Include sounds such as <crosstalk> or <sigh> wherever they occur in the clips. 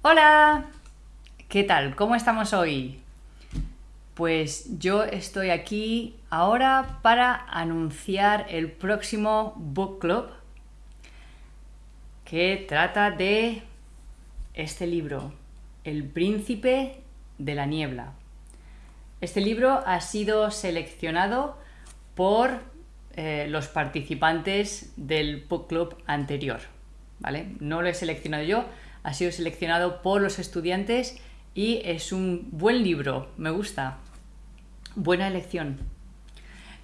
Hola, ¿qué tal? ¿Cómo estamos hoy? Pues yo estoy aquí ahora para anunciar el próximo book club que trata de este libro, El príncipe de la niebla. Este libro ha sido seleccionado por eh, los participantes del book club anterior. ¿vale? No lo he seleccionado yo, ha sido seleccionado por los estudiantes y es un buen libro, me gusta. Buena elección.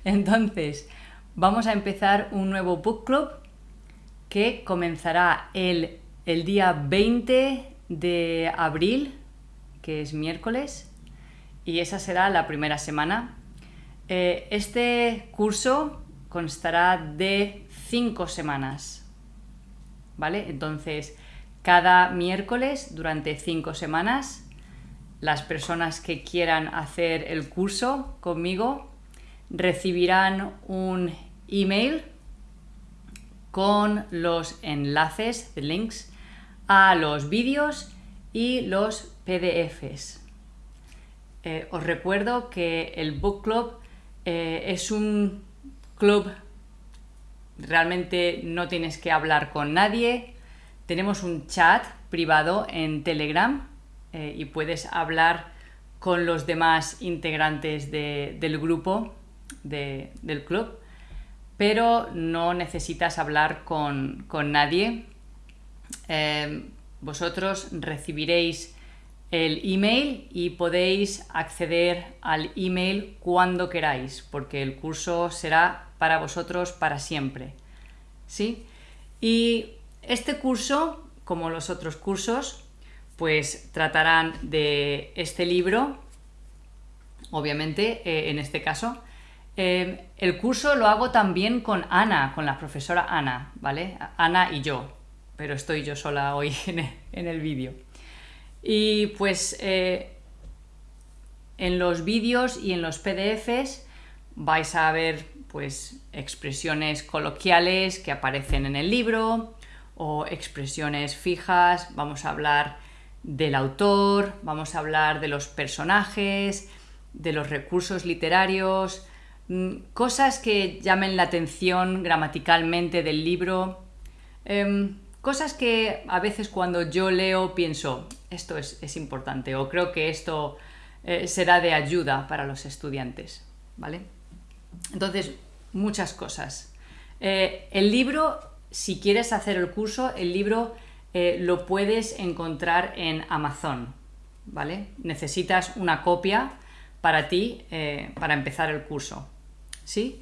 Entonces, vamos a empezar un nuevo book club que comenzará el, el día 20 de abril, que es miércoles, y esa será la primera semana. Eh, este curso constará de cinco semanas, ¿vale? Entonces, cada miércoles durante cinco semanas, las personas que quieran hacer el curso conmigo recibirán un email con los enlaces, links, a los vídeos y los PDFs. Eh, os recuerdo que el Book Club eh, es un club, realmente no tienes que hablar con nadie, tenemos un chat privado en Telegram eh, y puedes hablar con los demás integrantes del grupo del club, pero no necesitas hablar con, nadie. Eh, vosotros recibiréis el email y podéis acceder al email cuando queráis, porque el curso será para vosotros para siempre. ¿Sí? Y este curso, como los otros cursos, pues tratarán de este libro, obviamente, eh, en este caso. Eh, el curso lo hago también con Ana, con la profesora Ana, ¿vale? Ana y yo, pero estoy yo sola hoy <laughs> en el, vídeo. Y pues eh, en los vídeos y en los PDFs vais a ver pues expresiones coloquiales que aparecen en el libro, o expresiones fijas, vamos a hablar del autor, vamos a hablar de los personajes, de los recursos literarios, mm, cosas que llamen la atención gramaticalmente del libro, em, cosas que a veces cuando yo leo pienso, esto es, importante o creo que esto eh, será de ayuda para los estudiantes, ¿vale? Entonces, muchas cosas. Eh, el libro si quieres hacer el curso, el libro eh, lo puedes encontrar en Amazon, ¿vale? Necesitas una copia para ti, eh, para empezar el curso, ¿sí?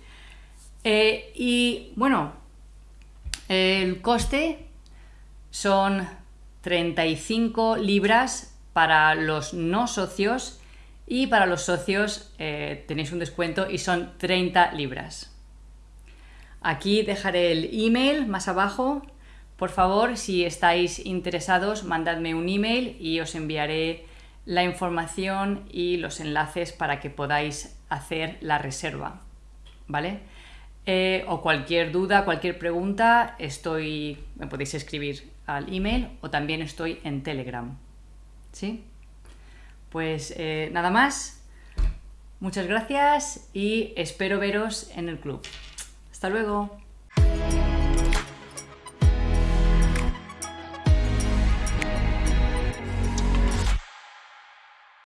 Eh, y bueno, el coste son 35 libras para los no socios y para los socios tenéis un descuento y son 30 libras. Aquí dejaré el email más abajo. Por favor, si estáis interesados, mandadme un email y os enviaré la información y los enlaces para que podáis hacer la reserva. ¿Vale? Eh, o cualquier duda, cualquier pregunta, estoy, me podéis escribir al email o también estoy en Telegram. ¿Sí? Pues eh, nada más. Muchas gracias y espero veros en el club. Hasta luego.